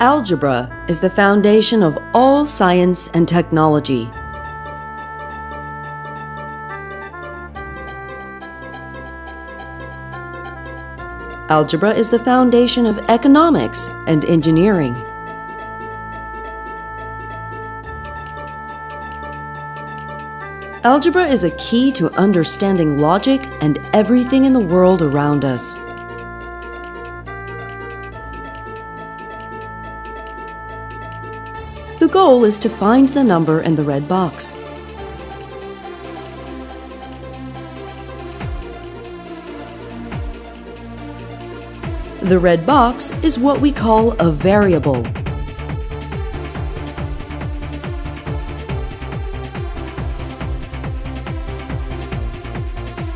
Algebra is the foundation of all science and technology. Algebra is the foundation of economics and engineering. Algebra is a key to understanding logic and everything in the world around us. Goal is to find the number in the red box. The red box is what we call a variable.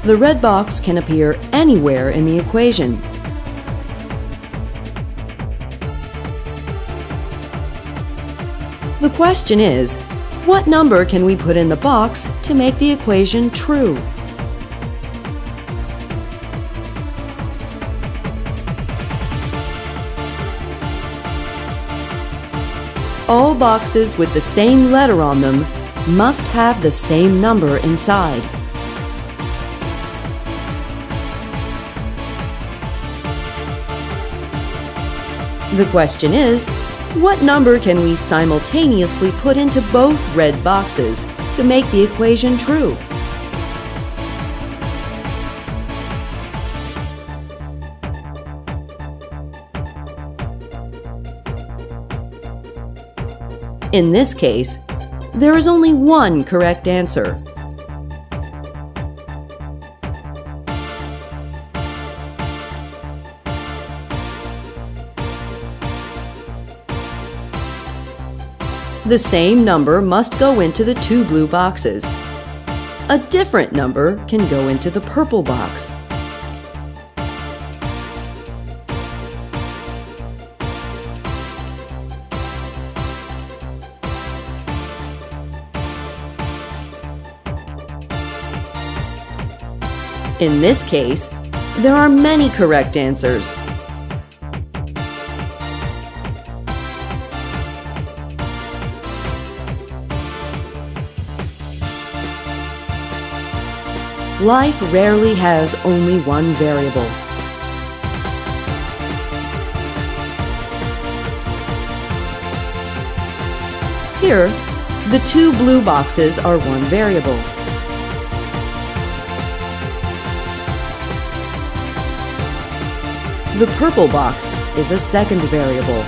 The red box can appear anywhere in the equation. The question is, what number can we put in the box to make the equation true? All boxes with the same letter on them must have the same number inside. The question is, what number can we simultaneously put into both red boxes to make the equation true? In this case, there is only one correct answer. The same number must go into the two blue boxes. A different number can go into the purple box. In this case, there are many correct answers. Life rarely has only one variable. Here, the two blue boxes are one variable. The purple box is a second variable.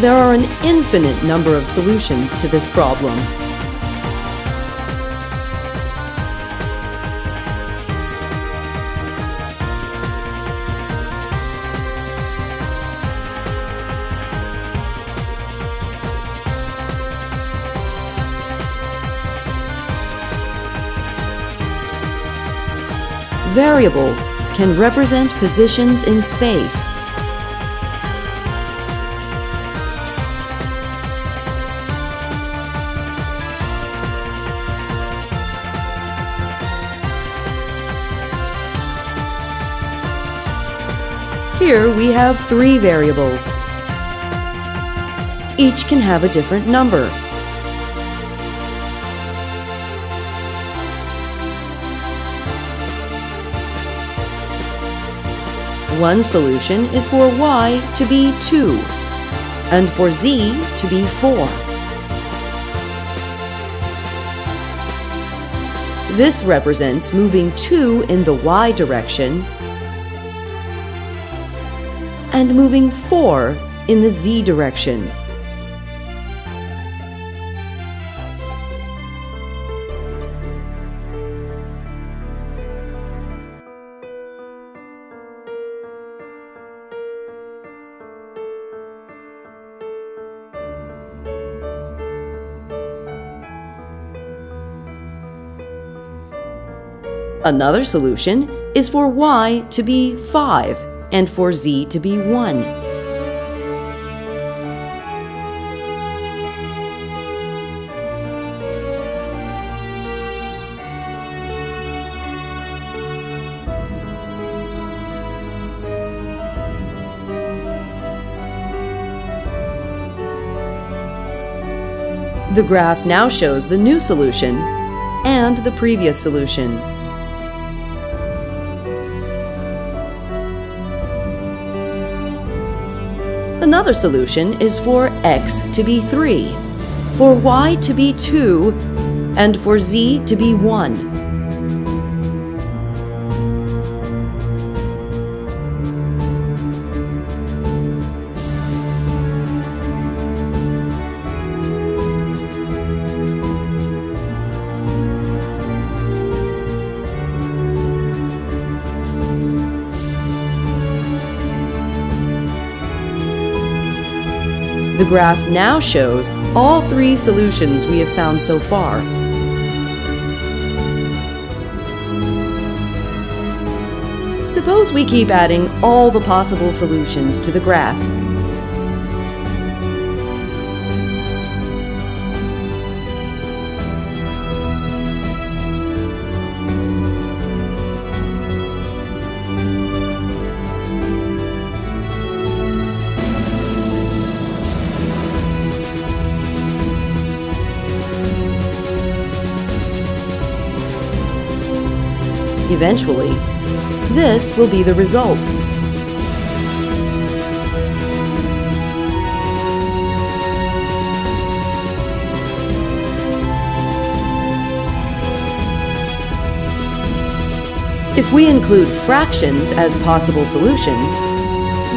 There are an infinite number of solutions to this problem. Variables can represent positions in space we have three variables. Each can have a different number. One solution is for y to be 2 and for z to be 4. This represents moving 2 in the y direction and moving 4 in the z direction. Another solution is for y to be 5 and for z to be 1. The graph now shows the new solution and the previous solution. Another solution is for x to be 3, for y to be 2, and for z to be 1. The graph now shows all three solutions we have found so far. Suppose we keep adding all the possible solutions to the graph. Eventually, this will be the result. If we include fractions as possible solutions,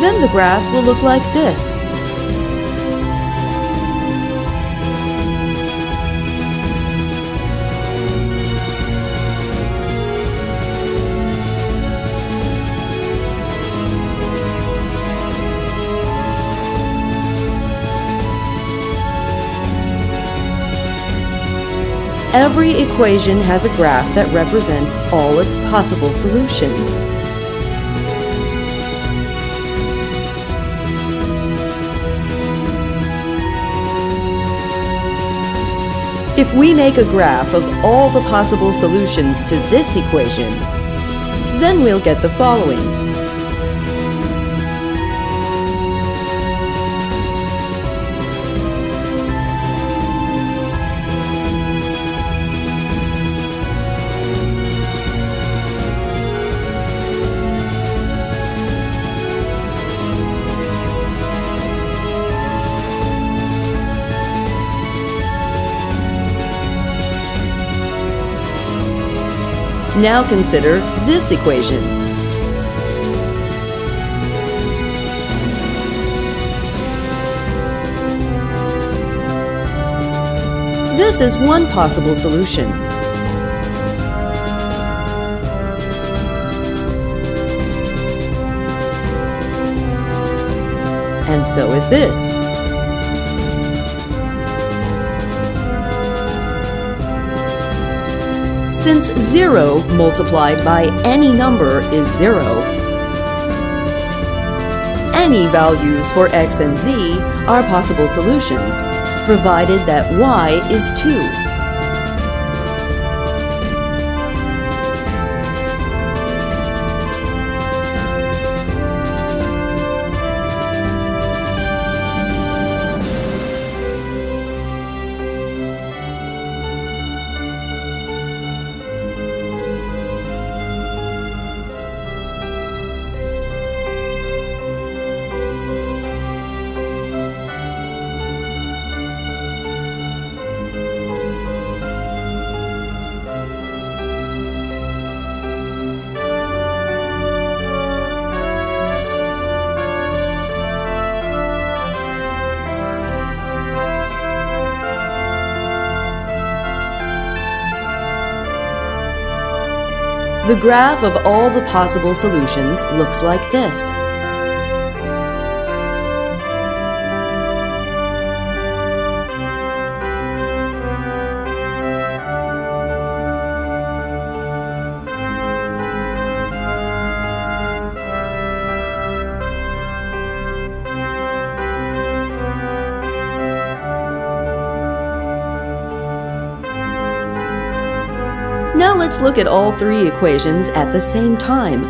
then the graph will look like this. Every equation has a graph that represents all its possible solutions. If we make a graph of all the possible solutions to this equation, then we'll get the following. Now consider this equation. This is one possible solution. And so is this. Since 0 multiplied by any number is 0, any values for x and z are possible solutions, provided that y is 2. The graph of all the possible solutions looks like this. let's look at all three equations at the same time.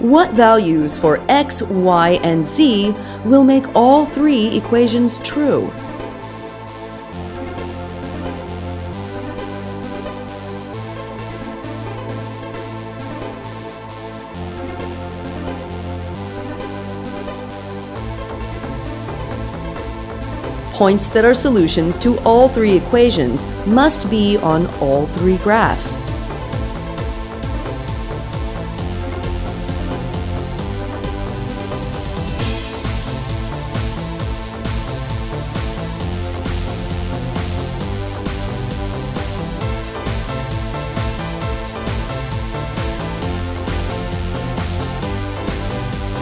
What values for x, y, and z will make all three equations true? Points that are solutions to all three equations must be on all three graphs.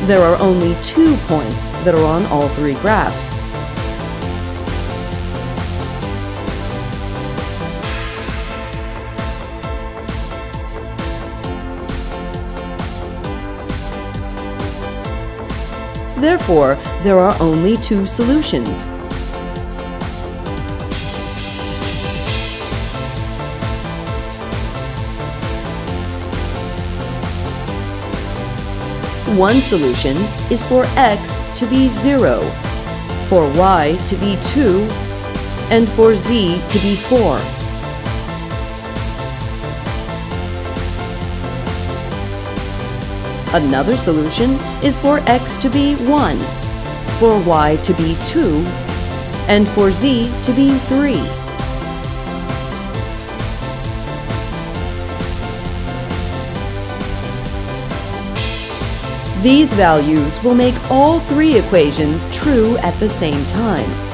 There are only two points that are on all three graphs. Therefore, there are only two solutions. One solution is for x to be 0, for y to be 2, and for z to be 4. Another solution is for x to be 1, for y to be 2, and for z to be 3. These values will make all three equations true at the same time.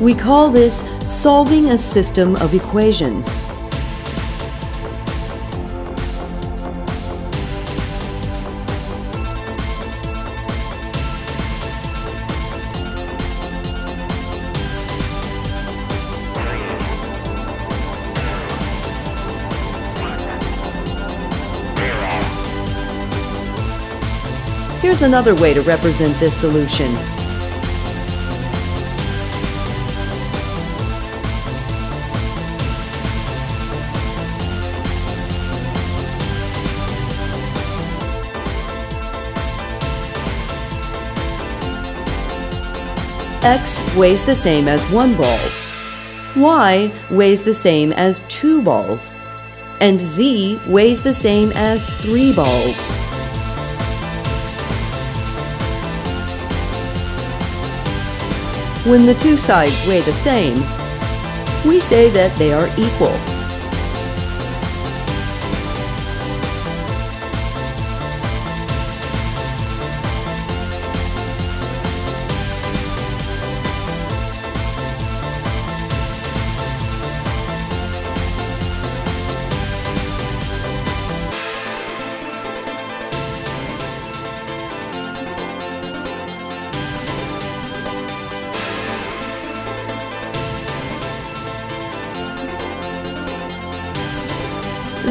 We call this solving a system of equations. Here's another way to represent this solution. X weighs the same as one ball, y weighs the same as two balls, and z weighs the same as three balls. When the two sides weigh the same, we say that they are equal.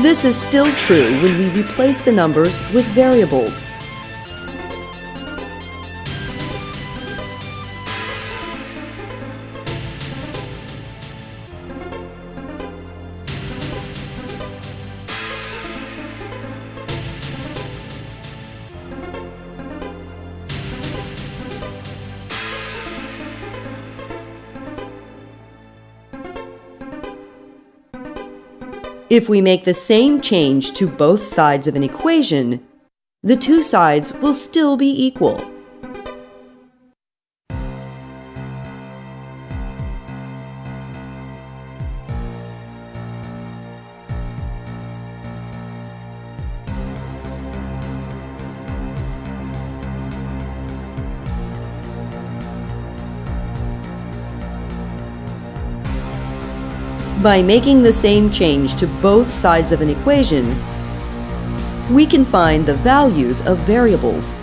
This is still true when we replace the numbers with variables. If we make the same change to both sides of an equation, the two sides will still be equal. By making the same change to both sides of an equation, we can find the values of variables.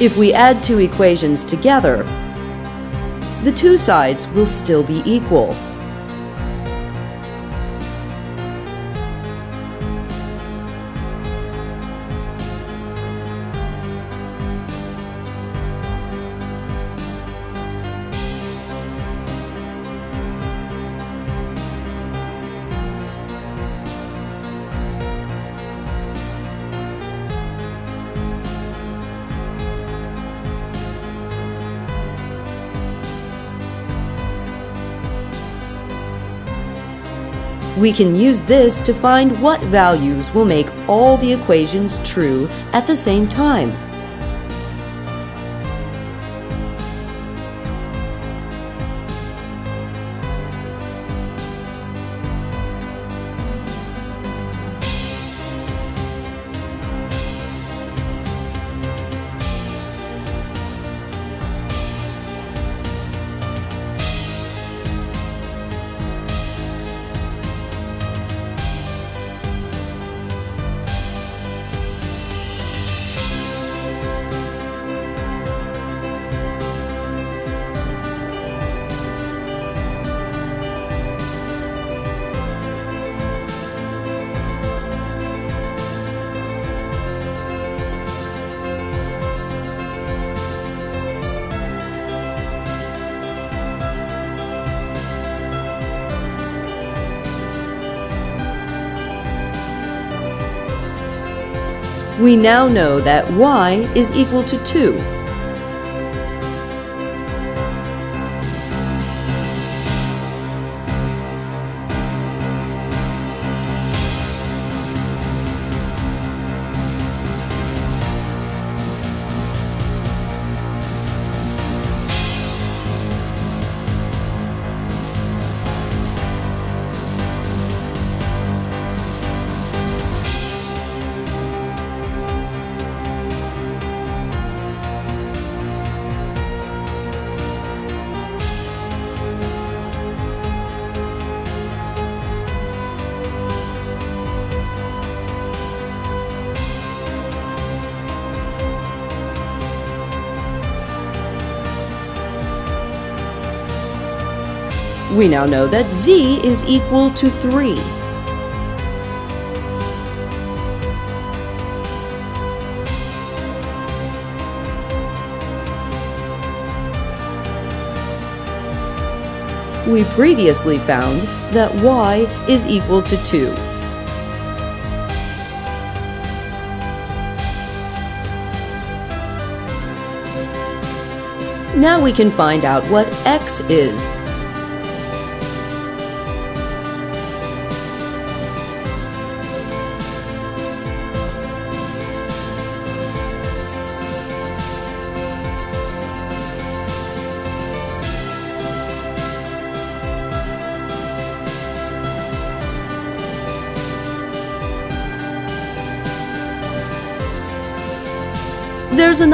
If we add two equations together, the two sides will still be equal. We can use this to find what values will make all the equations true at the same time. We now know that y is equal to 2. We now know that z is equal to 3. We previously found that y is equal to 2. Now we can find out what x is.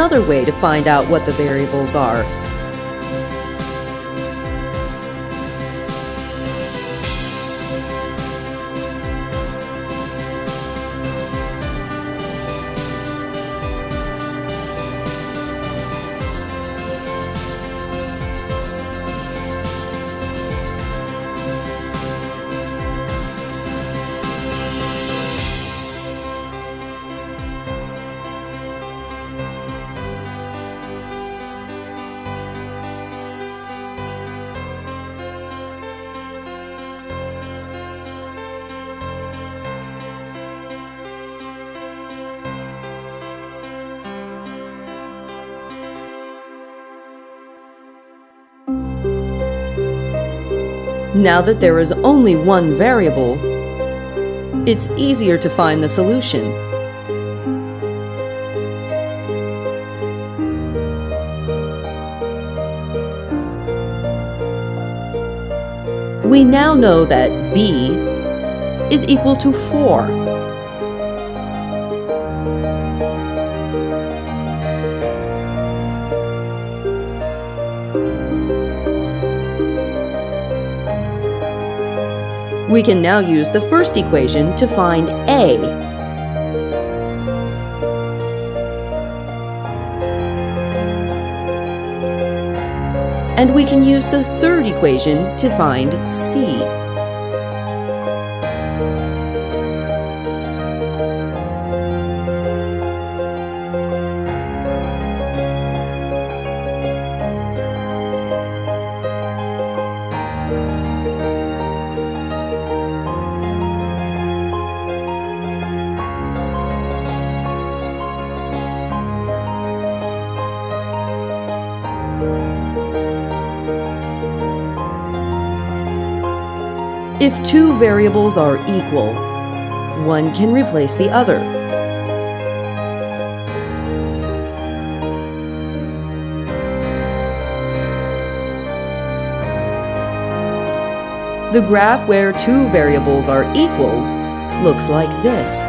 Another way to find out what the variables are. Now that there is only one variable, it's easier to find the solution. We now know that b is equal to 4. We can now use the first equation to find A. And we can use the third equation to find C. If two variables are equal, one can replace the other. The graph where two variables are equal looks like this.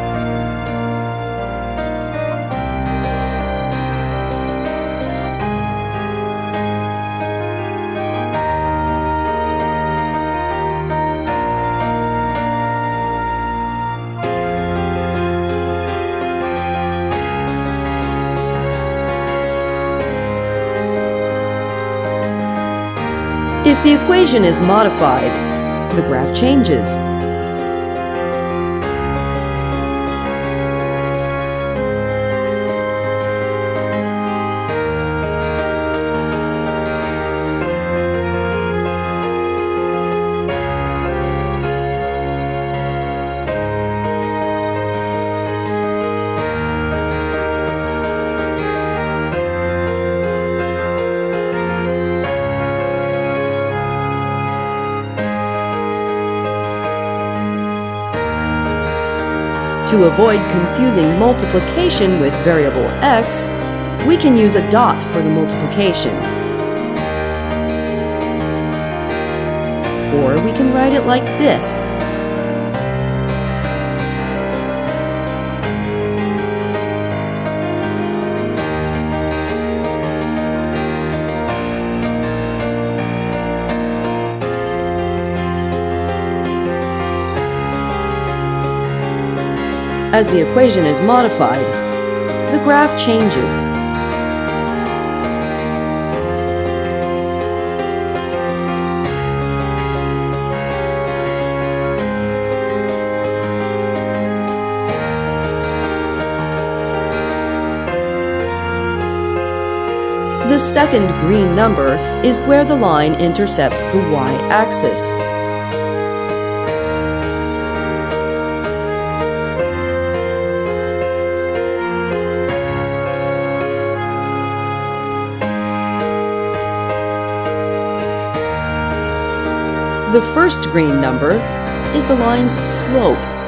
If the equation is modified, the graph changes. To avoid confusing multiplication with variable x, we can use a dot for the multiplication. Or we can write it like this. As the equation is modified, the graph changes. The second green number is where the line intercepts the y-axis. The first green number is the line's slope.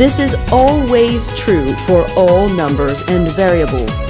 This is always true for all numbers and variables.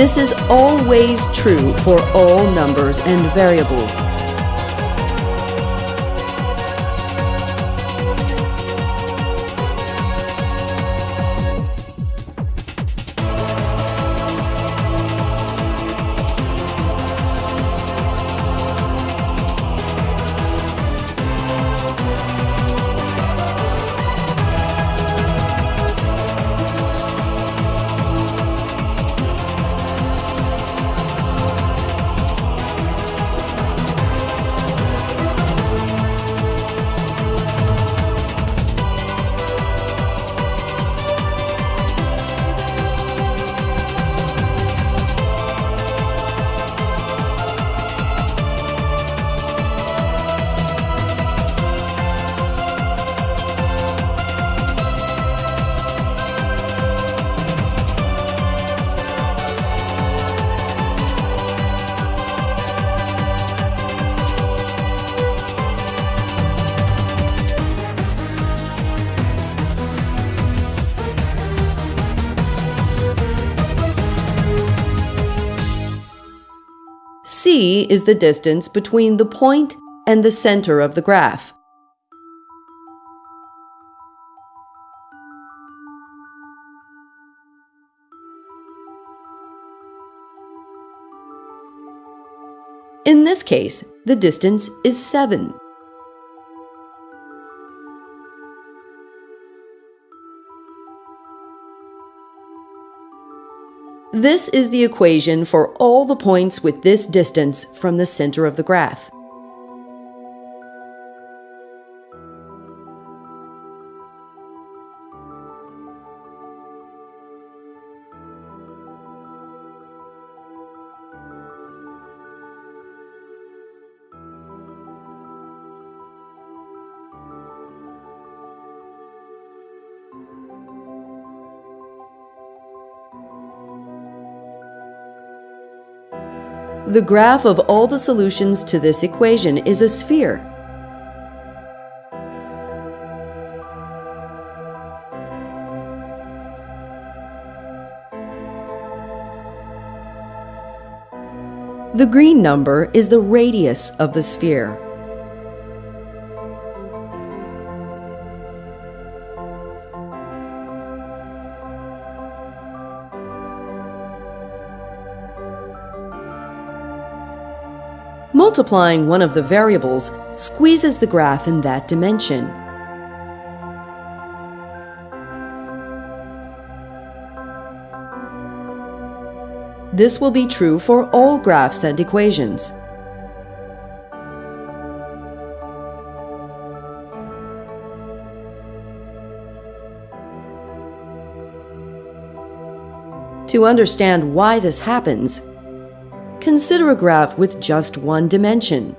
This is always true for all numbers and variables. C is the distance between the point and the center of the graph. In this case, the distance is 7. This is the equation for all the points with this distance from the center of the graph. The graph of all the solutions to this equation is a sphere. The green number is the radius of the sphere. Multiplying one of the variables squeezes the graph in that dimension. This will be true for all graphs and equations. To understand why this happens, consider a graph with just one dimension.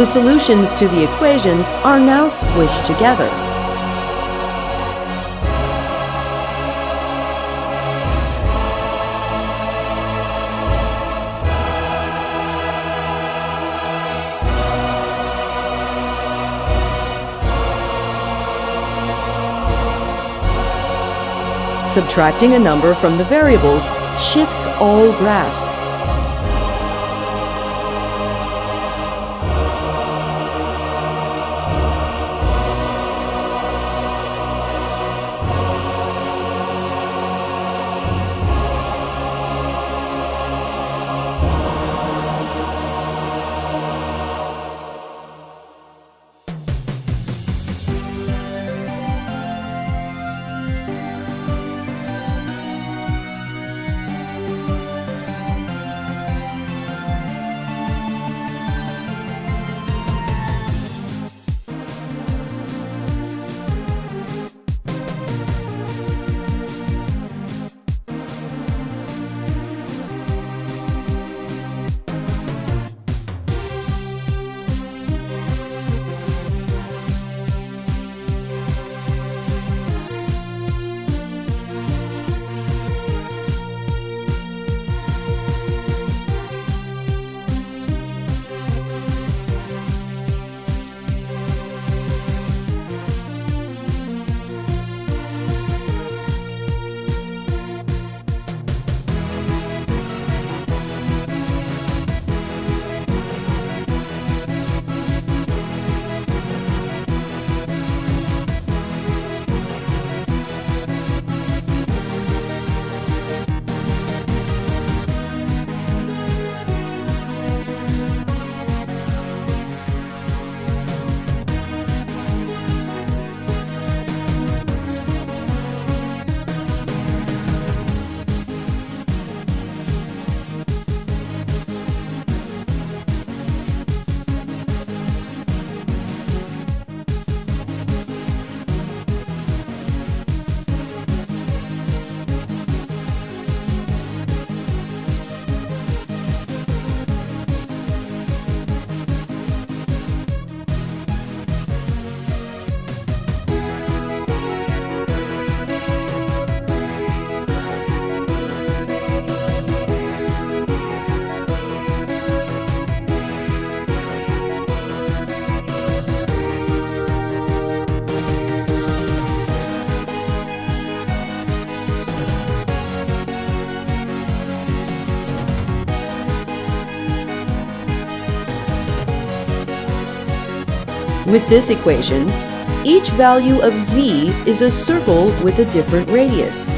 The solutions to the equations are now squished together. Subtracting a number from the variables shifts all graphs With this equation, each value of z is a circle with a different radius.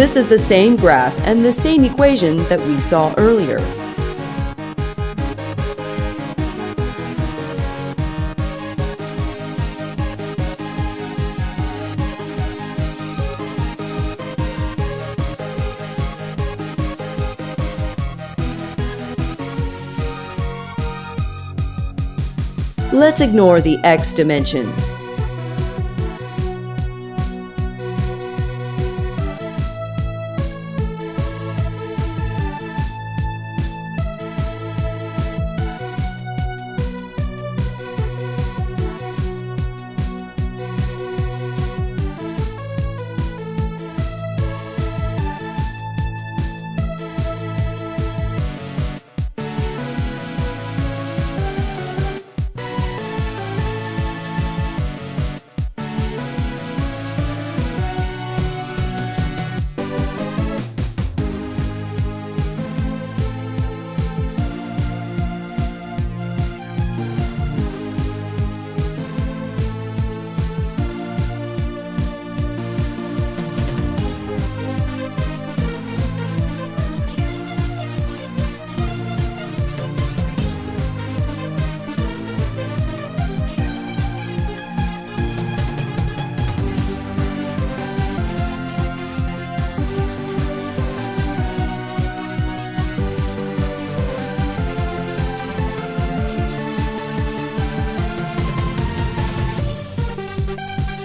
This is the same graph and the same equation that we saw earlier. Let's ignore the x dimension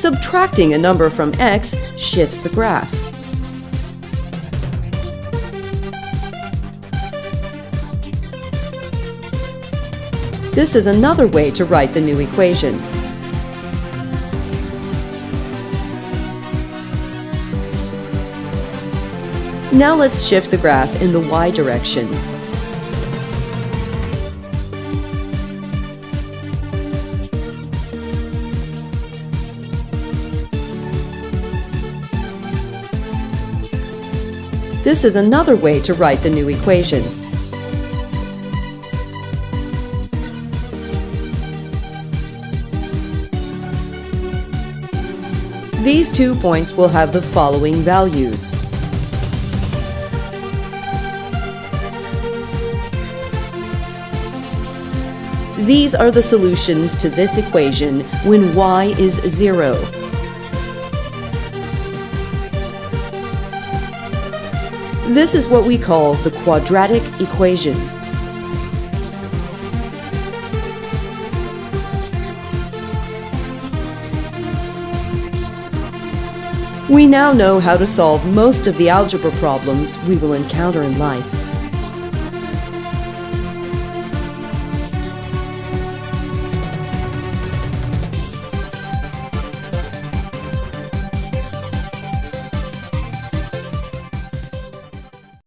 Subtracting a number from x shifts the graph. This is another way to write the new equation. Now let's shift the graph in the y direction. This is another way to write the new equation. These two points will have the following values. These are the solutions to this equation when y is 0. This is what we call the quadratic equation. We now know how to solve most of the algebra problems we will encounter in life.